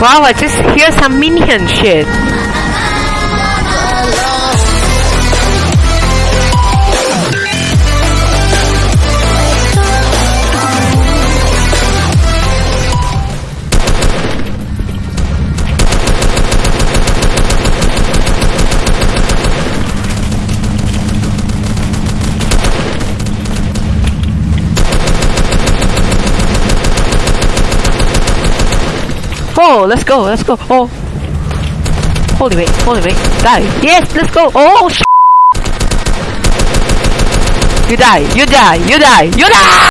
Wow, I just hear some minion shit. Oh, let's go, let's go. Oh. Holy wait, holy wait. Die. Yes, let's go. Oh, sh You die, you die, you die, you die!